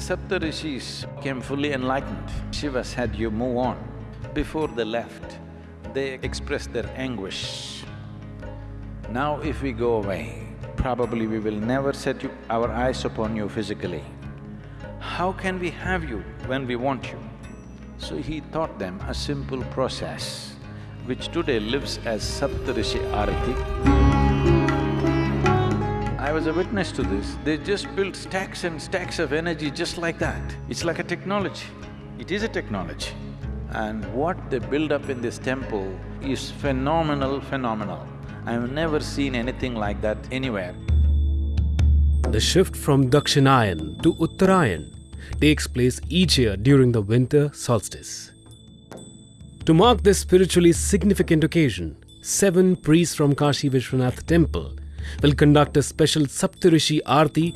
Saptarishis came fully enlightened. Shiva said, you move on. Before they left, they expressed their anguish. Now if we go away, probably we will never set you, our eyes upon you physically. How can we have you when we want you? So he taught them a simple process, which today lives as Saptarishi Arati. I was a witness to this. They just built stacks and stacks of energy just like that. It's like a technology. It is a technology. And what they build up in this temple is phenomenal, phenomenal. I've never seen anything like that anywhere. The shift from Dakshinayan to Uttarayan takes place each year during the winter solstice. To mark this spiritually significant occasion, seven priests from Kashi Vishwanath temple will conduct a special Saptarishi Aarti